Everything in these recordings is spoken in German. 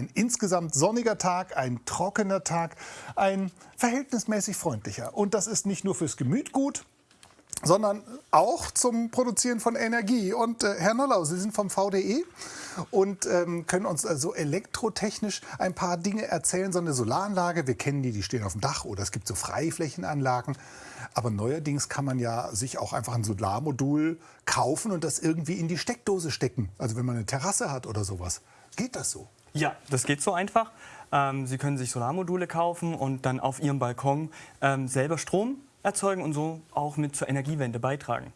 Ein insgesamt sonniger Tag, ein trockener Tag, ein verhältnismäßig freundlicher. Und das ist nicht nur fürs Gemüt gut, sondern auch zum Produzieren von Energie. Und äh, Herr Nollau, Sie sind vom VDE und ähm, können uns also elektrotechnisch ein paar Dinge erzählen. So eine Solaranlage, wir kennen die, die stehen auf dem Dach oder es gibt so Freiflächenanlagen. Aber neuerdings kann man ja sich auch einfach ein Solarmodul kaufen und das irgendwie in die Steckdose stecken. Also wenn man eine Terrasse hat oder sowas. Geht das so? Ja, das geht so einfach. Ähm, Sie können sich Solarmodule kaufen und dann auf Ihrem Balkon ähm, selber Strom erzeugen und so auch mit zur Energiewende beitragen.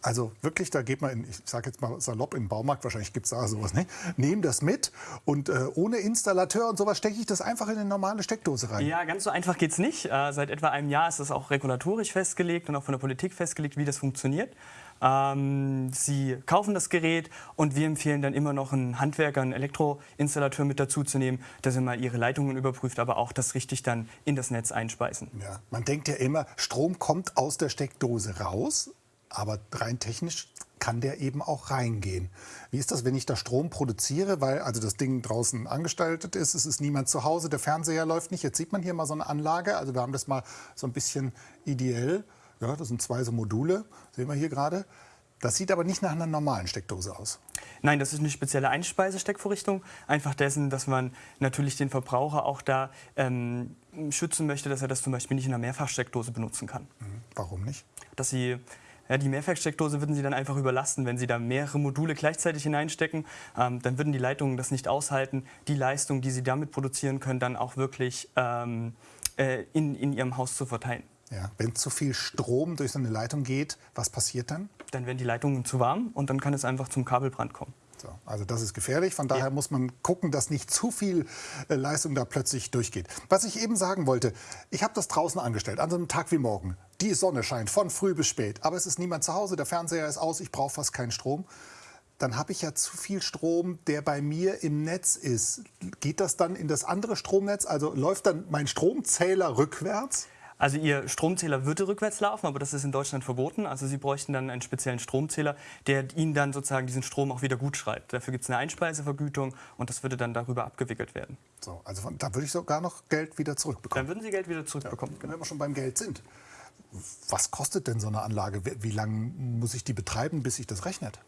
Also wirklich, da geht man, in, ich sage jetzt mal salopp, in den Baumarkt, wahrscheinlich gibt es da sowas nicht, nehmen das mit und äh, ohne Installateur und sowas stecke ich das einfach in eine normale Steckdose rein. Ja, ganz so einfach geht es nicht. Äh, seit etwa einem Jahr ist das auch regulatorisch festgelegt und auch von der Politik festgelegt, wie das funktioniert. Ähm, Sie kaufen das Gerät und wir empfehlen dann immer noch einen Handwerker, einen Elektroinstallateur mit dazu zu nehmen, dass er mal Ihre Leitungen überprüft, aber auch das richtig dann in das Netz einspeisen. Ja, man denkt ja immer, Strom kommt aus der Steckdose raus, aber rein technisch kann der eben auch reingehen. Wie ist das, wenn ich da Strom produziere, weil also das Ding draußen angestaltet ist, es ist niemand zu Hause, der Fernseher läuft nicht. Jetzt sieht man hier mal so eine Anlage, also wir haben das mal so ein bisschen ideell. Ja, das sind zwei so Module, sehen wir hier gerade. Das sieht aber nicht nach einer normalen Steckdose aus. Nein, das ist eine spezielle Einspeisesteckvorrichtung. Einfach dessen, dass man natürlich den Verbraucher auch da ähm, schützen möchte, dass er das zum Beispiel nicht in einer Mehrfachsteckdose benutzen kann. Mhm. Warum nicht? Dass sie ja, die Mehrfachsteckdose würden Sie dann einfach überlasten, wenn Sie da mehrere Module gleichzeitig hineinstecken. Ähm, dann würden die Leitungen das nicht aushalten, die Leistung, die Sie damit produzieren können, dann auch wirklich ähm, äh, in, in Ihrem Haus zu verteilen. Ja, wenn zu viel Strom durch so eine Leitung geht, was passiert dann? Dann werden die Leitungen zu warm und dann kann es einfach zum Kabelbrand kommen. So, also das ist gefährlich. Von daher ja. muss man gucken, dass nicht zu viel äh, Leistung da plötzlich durchgeht. Was ich eben sagen wollte, ich habe das draußen angestellt, an so einem Tag wie morgen. Die Sonne scheint von früh bis spät, aber es ist niemand zu Hause, der Fernseher ist aus, ich brauche fast keinen Strom. Dann habe ich ja zu viel Strom, der bei mir im Netz ist. Geht das dann in das andere Stromnetz? Also läuft dann mein Stromzähler rückwärts? Also Ihr Stromzähler würde rückwärts laufen, aber das ist in Deutschland verboten. Also Sie bräuchten dann einen speziellen Stromzähler, der Ihnen dann sozusagen diesen Strom auch wieder gut schreibt. Dafür gibt es eine Einspeisevergütung und das würde dann darüber abgewickelt werden. So, also von, da würde ich sogar noch Geld wieder zurückbekommen. Dann würden Sie Geld wieder zurückbekommen. Ja, wenn wir schon beim Geld sind. Was kostet denn so eine Anlage? Wie lange muss ich die betreiben, bis sich das rechnet?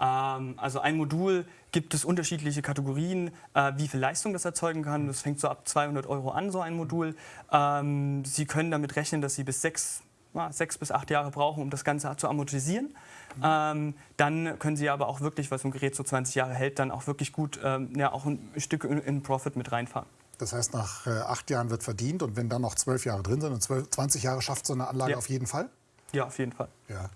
Ähm, also ein Modul gibt es unterschiedliche Kategorien, äh, wie viel Leistung das erzeugen kann. Das fängt so ab 200 Euro an, so ein Modul. Ähm, Sie können damit rechnen, dass Sie bis sechs, sechs bis acht Jahre brauchen, um das Ganze zu amortisieren. Ähm, dann können Sie aber auch wirklich, was ein Gerät so 20 Jahre hält, dann auch wirklich gut ja, auch ein Stück in, in Profit mit reinfahren. Das heißt, nach äh, acht Jahren wird verdient und wenn dann noch zwölf Jahre drin sind und 12, 20 Jahre schafft so eine Anlage ja. auf jeden Fall? Ja, auf jeden Fall. Ja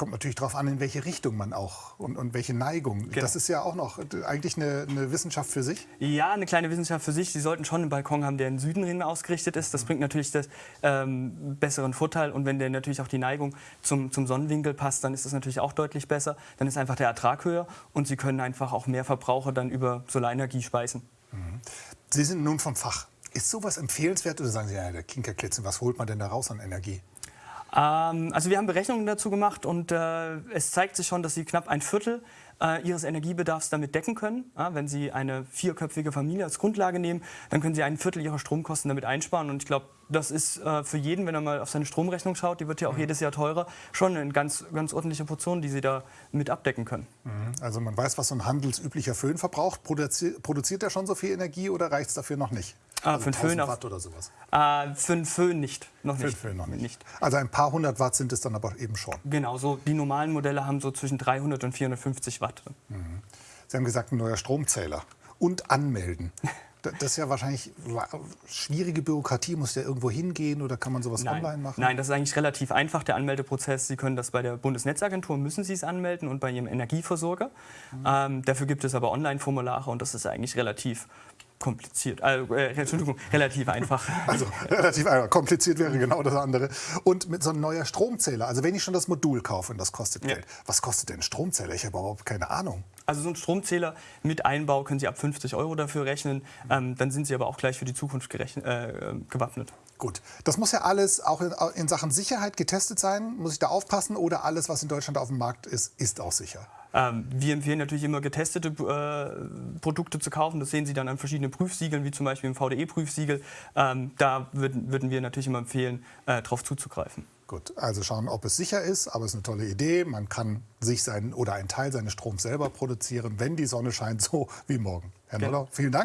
kommt natürlich darauf an, in welche Richtung man auch und, und welche Neigung. Genau. Das ist ja auch noch eigentlich eine, eine, Wissenschaft für sich. Ja, eine kleine Wissenschaft für sich. Sie sollten schon einen Balkon haben, der in den Süden hin ausgerichtet ist. Das bringt natürlich das ähm, besseren Vorteil. Und wenn der natürlich auch die Neigung zum, zum Sonnenwinkel passt, dann ist das natürlich auch deutlich besser. Dann ist einfach der Ertrag höher und Sie können einfach auch mehr Verbraucher dann über Solarenergie speisen. Mhm. Sie sind nun vom Fach. Ist sowas empfehlenswert oder sagen Sie, ja, der Kinkerklitzen, was holt man denn da raus an Energie? Ähm, also wir haben Berechnungen dazu gemacht und äh, es zeigt sich schon, dass sie knapp ein Viertel äh, ihres Energiebedarfs damit decken können. Ja, wenn Sie eine vierköpfige Familie als Grundlage nehmen, dann können Sie ein Viertel Ihrer Stromkosten damit einsparen. Und ich glaube, das ist äh, für jeden, wenn er mal auf seine Stromrechnung schaut, die wird ja auch mhm. jedes Jahr teurer, schon eine ganz, ganz ordentliche Portion, die Sie da mit abdecken können. Mhm. Also man weiß, was so ein handelsüblicher Föhn verbraucht. Produzi produziert er schon so viel Energie oder reicht es dafür noch nicht? Ah, also für einen Föhn Watt oder sowas? Äh, für einen Föhn nicht. Noch für nicht. Föhn noch nicht. nicht. Also ein paar hundert Watt sind es dann aber eben schon. Genau, so die normalen Modelle haben so zwischen 300 und 450 Watt. Mhm. Sie haben gesagt, ein neuer Stromzähler und anmelden. Das ist ja wahrscheinlich schwierige Bürokratie. Muss der irgendwo hingehen oder kann man sowas Nein. online machen? Nein, das ist eigentlich relativ einfach, der Anmeldeprozess. Sie können das bei der Bundesnetzagentur, müssen Sie es anmelden und bei Ihrem Energieversorger. Mhm. Ähm, dafür gibt es aber Online-Formulare und das ist eigentlich relativ kompliziert, äh, äh, Entschuldigung, relativ einfach. Also relativ einfach, kompliziert wäre genau das andere. Und mit so einem neuen Stromzähler, also wenn ich schon das Modul kaufe und das kostet ja. Geld, was kostet denn ein Stromzähler? Ich habe überhaupt keine Ahnung. Also so ein Stromzähler mit Einbau können Sie ab 50 Euro dafür rechnen, ähm, dann sind Sie aber auch gleich für die Zukunft äh, gewappnet. Gut, das muss ja alles auch in, in Sachen Sicherheit getestet sein. Muss ich da aufpassen oder alles, was in Deutschland auf dem Markt ist, ist auch sicher? Ähm, wir empfehlen natürlich immer getestete äh, Produkte zu kaufen. Das sehen Sie dann an verschiedenen Prüfsiegeln, wie zum Beispiel im VDE-Prüfsiegel. Ähm, da würden, würden wir natürlich immer empfehlen, äh, darauf zuzugreifen. Gut, also schauen, ob es sicher ist, aber es ist eine tolle Idee. Man kann sich seinen oder einen Teil seines Stroms selber produzieren, wenn die Sonne scheint, so wie morgen. Herr. Noller, vielen Dank.